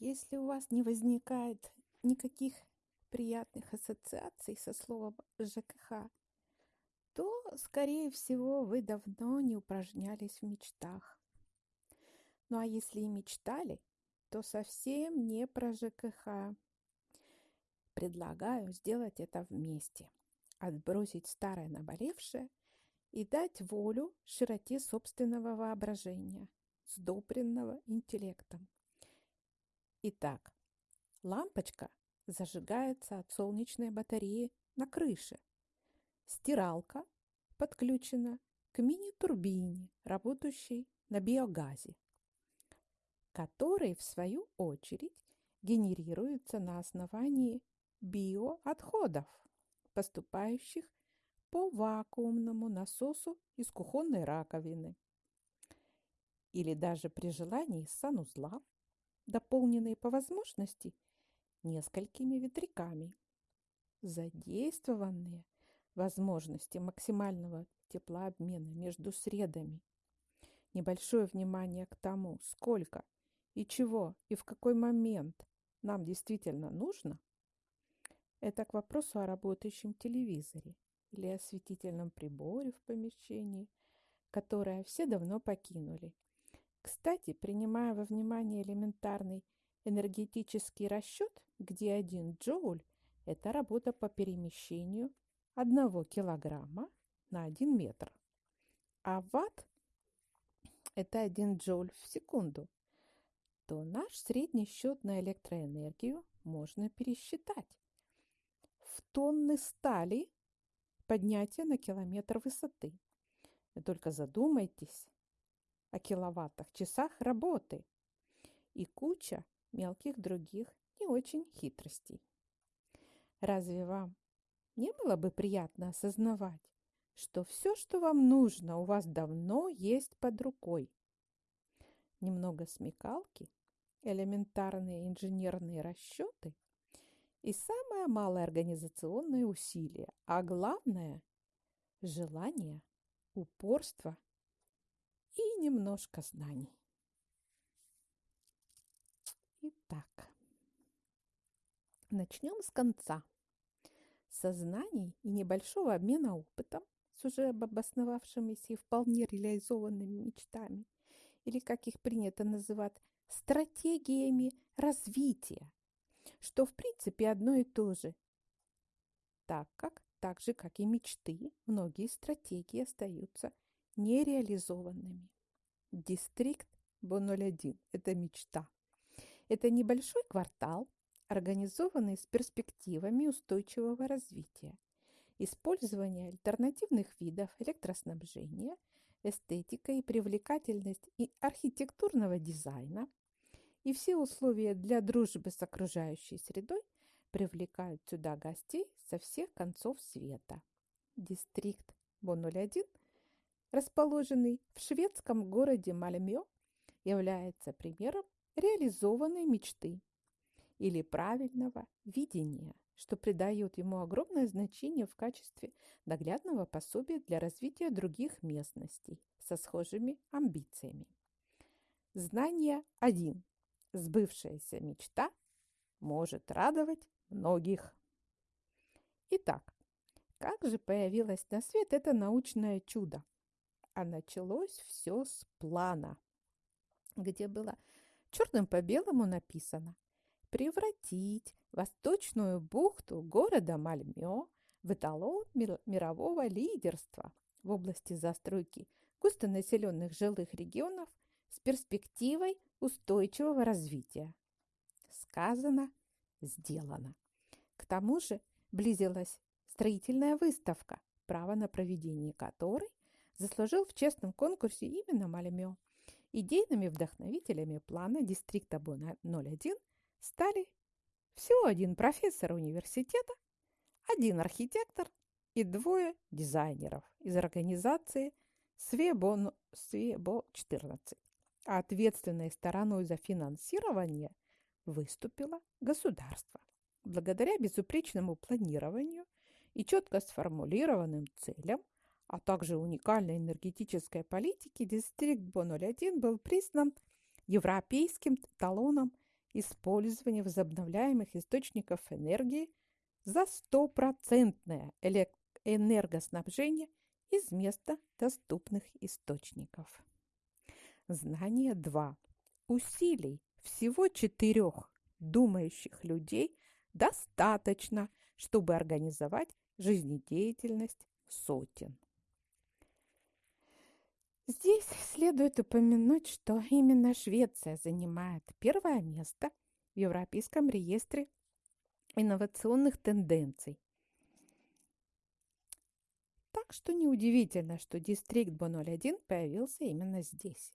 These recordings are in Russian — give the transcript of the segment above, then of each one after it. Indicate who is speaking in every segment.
Speaker 1: Если у вас не возникает никаких приятных ассоциаций со словом ЖКХ, то, скорее всего, вы давно не упражнялись в мечтах. Ну а если и мечтали, то совсем не про ЖКХ. Предлагаю сделать это вместе. Отбросить старое наболевшее и дать волю широте собственного воображения, сдобренного интеллектом. Итак, лампочка зажигается от солнечной батареи на крыше. Стиралка подключена к мини-турбине, работающей на биогазе, который, в свою очередь, генерируется на основании биоотходов, поступающих по вакуумному насосу из кухонной раковины. Или даже при желании санузла дополненные по возможности несколькими ветряками. Задействованные возможности максимального теплообмена между средами. Небольшое внимание к тому, сколько и чего и в какой момент нам действительно нужно, это к вопросу о работающем телевизоре или осветительном приборе в помещении, которое все давно покинули кстати, принимая во внимание элементарный энергетический расчет, где один джоуль – это работа по перемещению одного килограмма на один метр, а ватт – это один джоуль в секунду, то наш средний счет на электроэнергию можно пересчитать. В тонны стали поднятие на километр высоты. Вы только задумайтесь, о киловаттах, часах работы и куча мелких других не очень хитростей. Разве вам не было бы приятно осознавать, что все, что вам нужно, у вас давно есть под рукой? Немного смекалки, элементарные инженерные расчеты и самое малое организационное усилие, а главное – желание, упорство – и немножко знаний. Итак, начнем с конца. Сознаний и небольшого обмена опытом с уже обосновавшимися и вполне реализованными мечтами, или, как их принято называть, стратегиями развития, что в принципе одно и то же, так как, так же, как и мечты, многие стратегии остаются нереализованными. Дистрикт Бо-01 – это мечта. Это небольшой квартал, организованный с перспективами устойчивого развития, использования альтернативных видов электроснабжения, эстетика и привлекательность и архитектурного дизайна, и все условия для дружбы с окружающей средой привлекают сюда гостей со всех концов света. Дистрикт Бо-01 расположенный в шведском городе Мальмё, является примером реализованной мечты или правильного видения, что придает ему огромное значение в качестве наглядного пособия для развития других местностей со схожими амбициями. Знание 1. Сбывшаяся мечта может радовать многих. Итак, как же появилось на свет это научное чудо? А началось все с плана, где было черным по белому написано «Превратить восточную бухту города Мальмё в эталон мирового лидерства в области застройки густонаселенных жилых регионов с перспективой устойчивого развития. Сказано, сделано. К тому же близилась строительная выставка, право на проведение которой заслужил в честном конкурсе именно Мальмё. Идейными вдохновителями плана Дистрикта Бо-01 стали всего один профессор университета, один архитектор и двое дизайнеров из организации СВЕБО-14. А ответственной стороной за финансирование выступило государство. Благодаря безупречному планированию и четко сформулированным целям – а также уникальной энергетической политики, Дистрикт Бо-01 был признан европейским талоном использование возобновляемых источников энергии за стопроцентное энергоснабжение из места доступных источников. Знание 2. Усилий всего четырех думающих людей достаточно, чтобы организовать жизнедеятельность сотен. Здесь следует упомянуть, что именно Швеция занимает первое место в Европейском реестре инновационных тенденций. Так что неудивительно, что дистрикт Бо-01 появился именно здесь.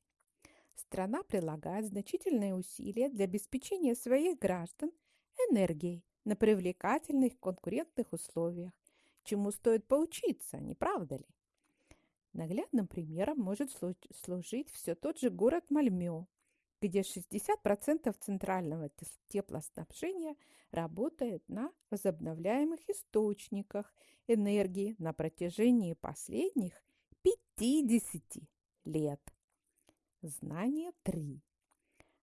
Speaker 1: Страна прилагает значительные усилия для обеспечения своих граждан энергией на привлекательных конкурентных условиях, чему стоит поучиться, не правда ли? Наглядным примером может служить все тот же город Мальмё, где 60% центрального теплоснабжения работает на возобновляемых источниках энергии на протяжении последних 50 лет. Знание 3.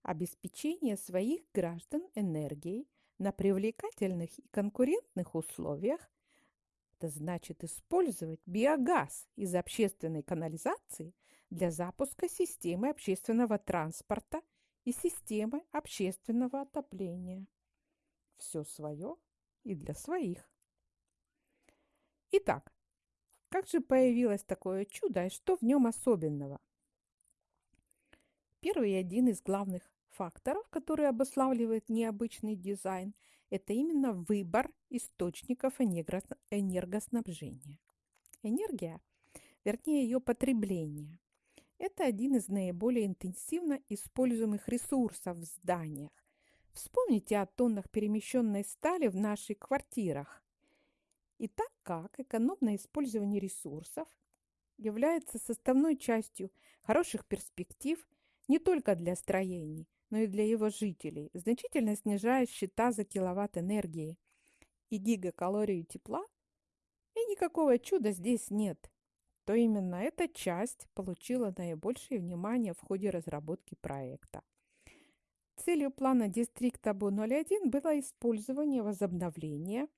Speaker 1: Обеспечение своих граждан энергией на привлекательных и конкурентных условиях это значит использовать биогаз из общественной канализации для запуска системы общественного транспорта и системы общественного отопления. Все свое и для своих. Итак, как же появилось такое чудо и что в нем особенного? Первый и один из главных факторов, который обуславливает необычный дизайн, это именно выбор источников энергоснабжения. Энергия, вернее ее потребление, это один из наиболее интенсивно используемых ресурсов в зданиях. Вспомните о тоннах перемещенной стали в наших квартирах. И так как экономное использование ресурсов является составной частью хороших перспектив не только для строений, но и для его жителей, значительно снижая счета за киловатт энергии и гигакалорию тепла, и никакого чуда здесь нет, то именно эта часть получила наибольшее внимание в ходе разработки проекта. Целью плана дистрикта БУ-01 было использование возобновления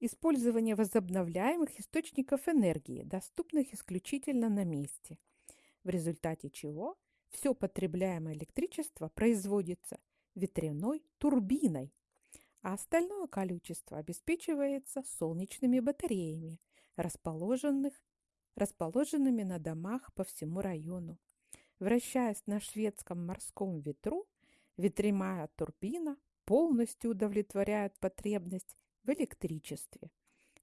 Speaker 1: использование возобновляемых источников энергии, доступных исключительно на месте, в результате чего все потребляемое электричество производится ветряной турбиной, а остальное количество обеспечивается солнечными батареями, расположенных, расположенными на домах по всему району. Вращаясь на шведском морском ветру, ветряная турбина полностью удовлетворяет потребность в электричестве,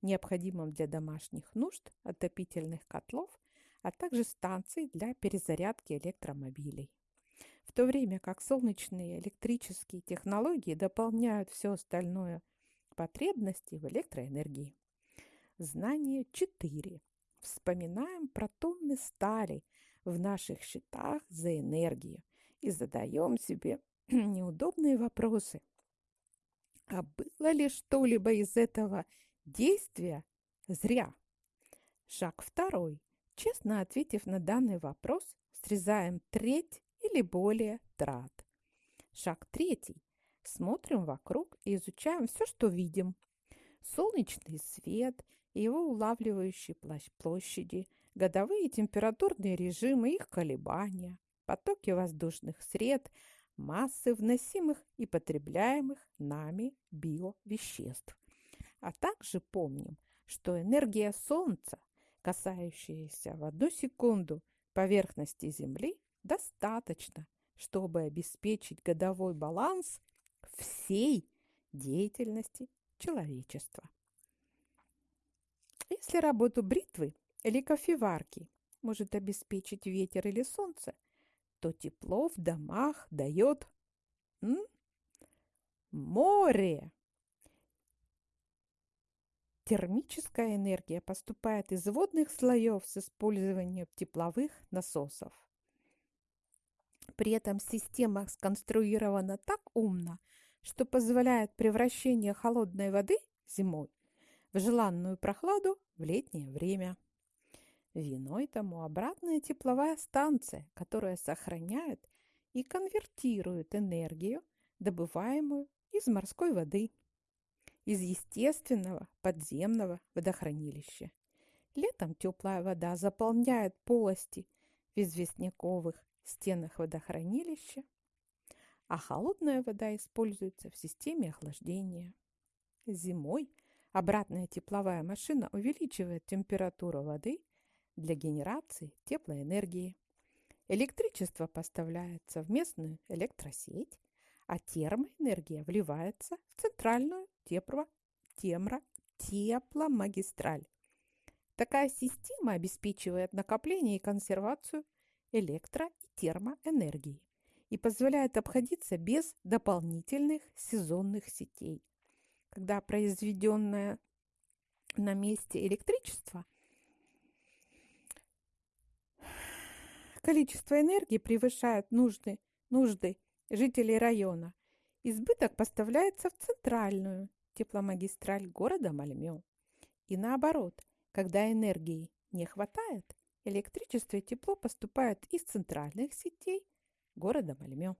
Speaker 1: необходимом для домашних нужд, отопительных котлов а также станций для перезарядки электромобилей. В то время как солнечные электрические технологии дополняют все остальное потребности в электроэнергии. Знание 4. Вспоминаем про тонны стали в наших счетах за энергию и задаем себе неудобные вопросы. А было ли что-либо из этого действия зря? Шаг второй. Честно ответив на данный вопрос, срезаем треть или более трат. Шаг третий. Смотрим вокруг и изучаем все, что видим. Солнечный свет его улавливающие площади, годовые температурные режимы, их колебания, потоки воздушных сред, массы вносимых и потребляемых нами биовеществ. А также помним, что энергия Солнца касающиеся в одну секунду поверхности Земли, достаточно, чтобы обеспечить годовой баланс всей деятельности человечества. Если работу бритвы или кофеварки может обеспечить ветер или солнце, то тепло в домах дает море. Термическая энергия поступает из водных слоев с использованием тепловых насосов. При этом система сконструирована так умно, что позволяет превращение холодной воды зимой в желанную прохладу в летнее время. Виной тому обратная тепловая станция, которая сохраняет и конвертирует энергию, добываемую из морской воды, из естественного подземного водохранилища. Летом теплая вода заполняет полости в известняковых стенах водохранилища, а холодная вода используется в системе охлаждения. Зимой обратная тепловая машина увеличивает температуру воды для генерации теплой энергии. Электричество поставляется в местную электросеть, а термоэнергия вливается в центральную тепло, темро, тепломагистраль. Такая система обеспечивает накопление и консервацию электро- и термоэнергии и позволяет обходиться без дополнительных сезонных сетей. Когда произведенное на месте электричество количество энергии превышает нужды, нужды жителей района, избыток поставляется в центральную тепломагистраль города Мальмё. И наоборот, когда энергии не хватает, электричество и тепло поступают из центральных сетей города Мальмё.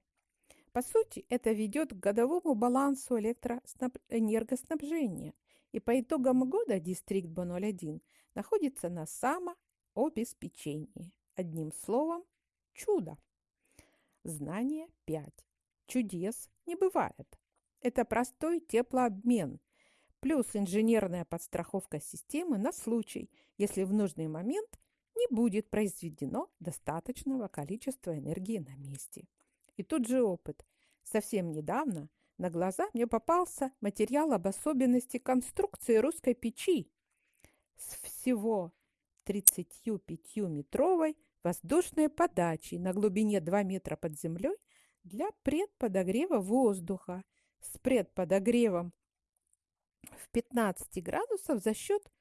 Speaker 1: По сути, это ведет к годовому балансу электроэнергоснабжения, и по итогам года Дистрикт Б01 находится на самообеспечении. Одним словом, чудо. Знание 5. Чудес не бывает. Это простой теплообмен, плюс инженерная подстраховка системы на случай, если в нужный момент не будет произведено достаточного количества энергии на месте. И тут же опыт. Совсем недавно на глаза мне попался материал об особенности конструкции русской печи с всего 35-метровой воздушной подачей на глубине 2 метра под землей для предподогрева воздуха с предподогревом в 15 градусов за счет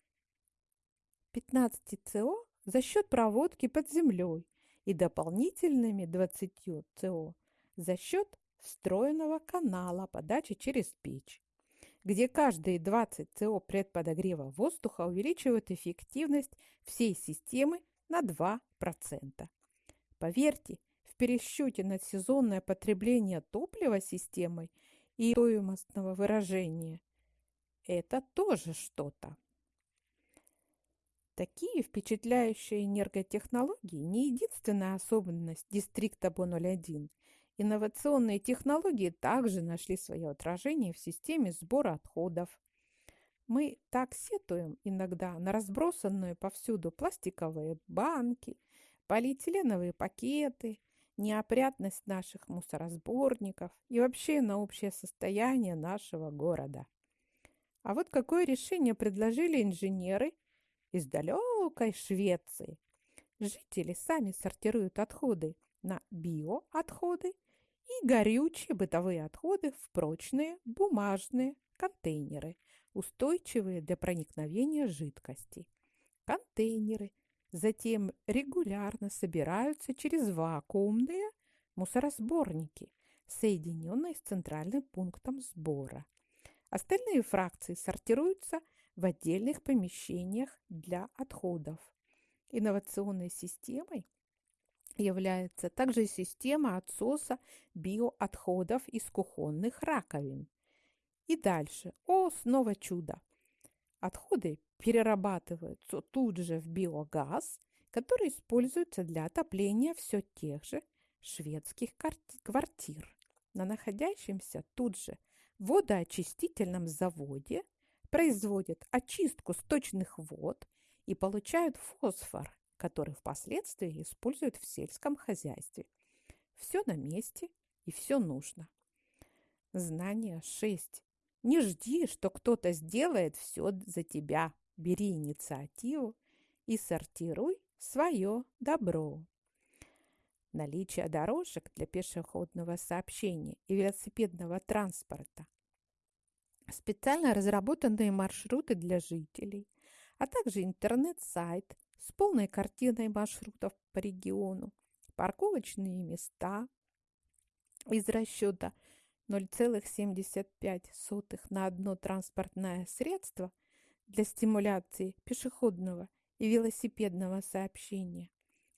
Speaker 1: 15 СО за счет проводки под землей и дополнительными 20 СО за счет встроенного канала подачи через печь, где каждые 20 СО предподогрева воздуха увеличивают эффективность всей системы на 2%. Поверьте, в пересчете на сезонное потребление топлива системой и стоимостного выражения это тоже что-то. Такие впечатляющие энерготехнологии не единственная особенность дистрикта Бо-01. Инновационные технологии также нашли свое отражение в системе сбора отходов. Мы так сетуем иногда на разбросанные повсюду пластиковые банки, полиэтиленовые пакеты, неопрятность наших мусоросборников и вообще на общее состояние нашего города. А вот какое решение предложили инженеры из далекой Швеции. Жители сами сортируют отходы на биоотходы и горючие бытовые отходы в прочные бумажные контейнеры, устойчивые для проникновения жидкости. Контейнеры затем регулярно собираются через вакуумные мусоросборники, соединенные с центральным пунктом сбора. Остальные фракции сортируются в отдельных помещениях для отходов. Инновационной системой является также система отсоса биоотходов из кухонных раковин. И дальше. О, снова чудо! Отходы перерабатываются тут же в биогаз, который используется для отопления все тех же шведских квартир на находящемся тут же водоочистительном заводе производят очистку сточных вод и получают фосфор, который впоследствии используют в сельском хозяйстве. Все на месте и все нужно. Знание 6. Не жди, что кто-то сделает все за тебя. Бери инициативу и сортируй свое добро. Наличие дорожек для пешеходного сообщения и велосипедного транспорта специально разработанные маршруты для жителей, а также интернет-сайт с полной картиной маршрутов по региону, парковочные места из расчета 0,75 на одно транспортное средство для стимуляции пешеходного и велосипедного сообщения.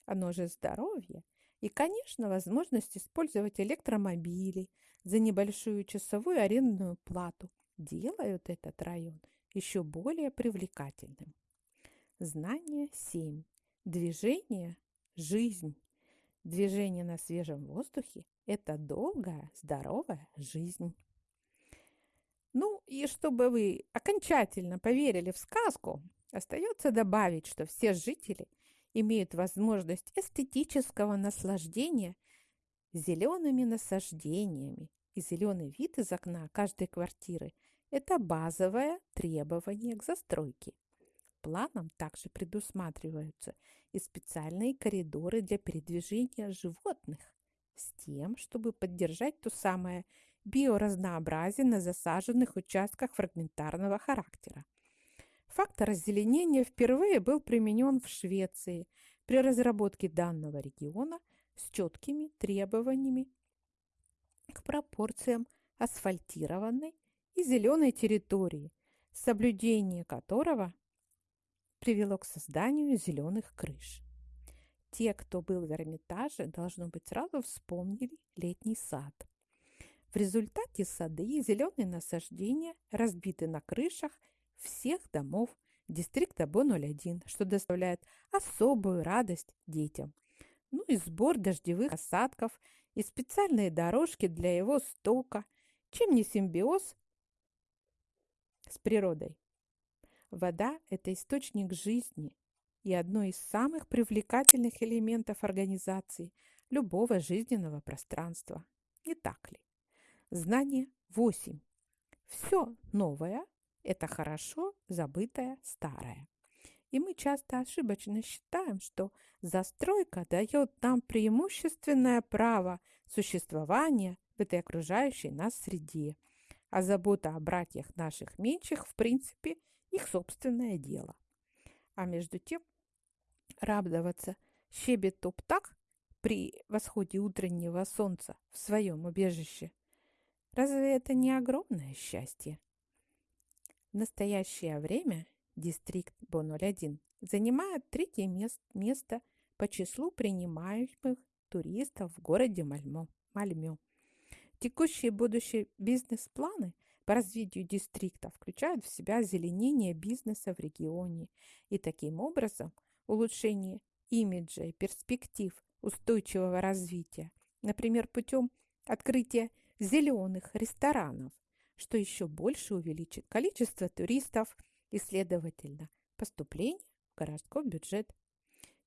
Speaker 1: Оно же здоровье И, конечно, возможность использовать электромобили за небольшую часовую арендную плату делают этот район еще более привлекательным. Знание 7. Движение – жизнь. Движение на свежем воздухе – это долгая, здоровая жизнь. Ну и чтобы вы окончательно поверили в сказку, остается добавить, что все жители имеют возможность эстетического наслаждения зелеными насаждениями. И зеленый вид из окна каждой квартиры – это базовое требование к застройке. Планом также предусматриваются и специальные коридоры для передвижения животных с тем, чтобы поддержать то самое биоразнообразие на засаженных участках фрагментарного характера. Фактор озеленения впервые был применен в Швеции при разработке данного региона с четкими требованиями к пропорциям асфальтированной и зеленой территории, соблюдение которого привело к созданию зеленых крыш. Те, кто был в Эрмитаже, должно быть, сразу вспомнили летний сад. Результате сады и зеленые насаждения разбиты на крышах всех домов дистрикта Бо-01, что доставляет особую радость детям. Ну и сбор дождевых осадков и специальные дорожки для его стока, чем не симбиоз с природой. Вода – это источник жизни и одно из самых привлекательных элементов организации любого жизненного пространства. Не так ли? Знание 8. Все новое – это хорошо забытое старое. И мы часто ошибочно считаем, что застройка дает нам преимущественное право существования в этой окружающей нас среде. А забота о братьях наших меньших, в принципе, их собственное дело. А между тем радоваться щебету птах при восходе утреннего солнца в своем убежище – Разве это не огромное счастье? В настоящее время дистрикт Бо-01 занимает третье место по числу принимаемых туристов в городе Мальмо, Мальмё. Текущие и будущие бизнес-планы по развитию дистрикта включают в себя озеленение бизнеса в регионе и таким образом улучшение имиджа и перспектив устойчивого развития, например, путем открытия зеленых ресторанов, что еще больше увеличит количество туристов и, следовательно, поступление в городской бюджет.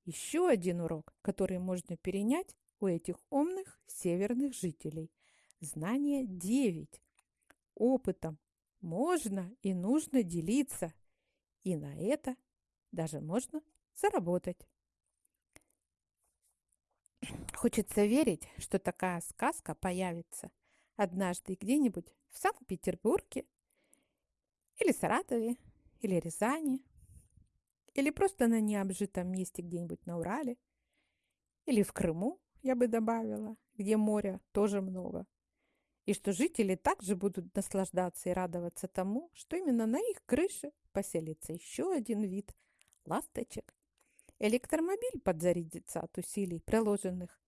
Speaker 1: Еще один урок, который можно перенять у этих умных северных жителей. Знание 9. Опытом можно и нужно делиться, и на это даже можно заработать. Хочется верить, что такая сказка появится однажды где-нибудь в Санкт-Петербурге или Саратове, или Рязани, или просто на необжитом месте где-нибудь на Урале, или в Крыму, я бы добавила, где моря тоже много. И что жители также будут наслаждаться и радоваться тому, что именно на их крыше поселится еще один вид ласточек. Электромобиль подзарядится от усилий, приложенных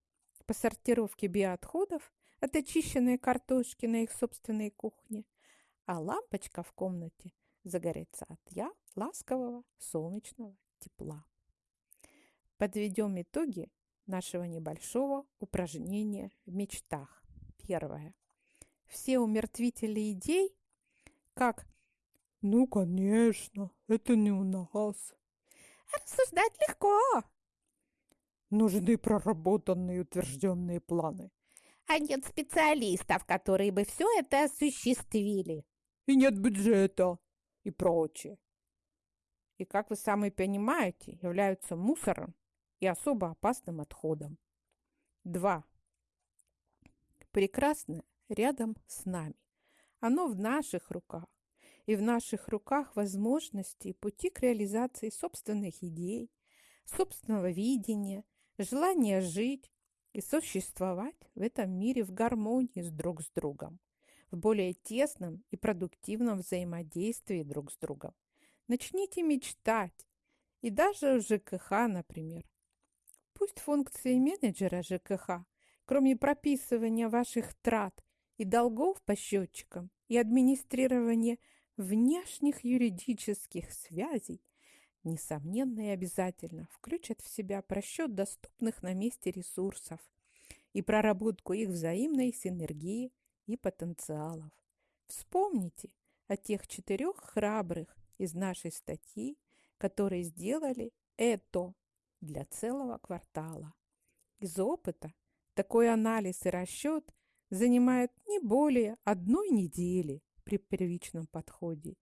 Speaker 1: по сортировке биоотходов от очищенной картошки на их собственной кухне, а лампочка в комнате загорится от я ласкового солнечного тепла. Подведем итоги нашего небольшого упражнения в мечтах. Первое. Все умертвители идей, как «Ну, конечно, это не у нас». Рассуждать легко. Нужны проработанные утвержденные планы – а нет специалистов, которые бы все это осуществили. И нет бюджета и прочее. И, как вы сами понимаете, являются мусором и особо опасным отходом. Два. Прекрасное рядом с нами. Оно в наших руках. И в наших руках возможности и пути к реализации собственных идей, собственного видения, желания жить, и существовать в этом мире в гармонии с друг с другом, в более тесном и продуктивном взаимодействии друг с другом. Начните мечтать, и даже в ЖКХ, например, Пусть функции менеджера ЖКХ, кроме прописывания ваших трат и долгов по счетчикам и администрирования внешних юридических связей, несомненно и обязательно включат в себя просчет доступных на месте ресурсов и проработку их взаимной синергии и потенциалов. Вспомните о тех четырех храбрых из нашей статьи, которые сделали это для целого квартала. Из опыта такой анализ и расчет занимает не более одной недели при первичном подходе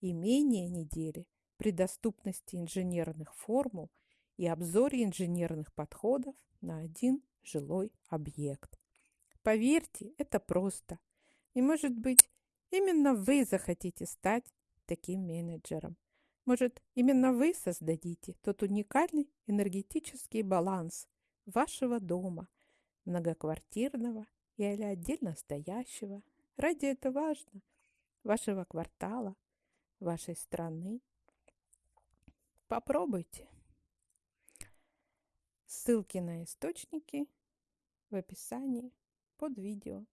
Speaker 1: и менее недели при доступности инженерных формул и обзоре инженерных подходов на один жилой объект. Поверьте, это просто. И, может быть, именно вы захотите стать таким менеджером. Может, именно вы создадите тот уникальный энергетический баланс вашего дома, многоквартирного или отдельно стоящего. Ради этого важно вашего квартала, вашей страны. Попробуйте. Ссылки на источники в описании под видео.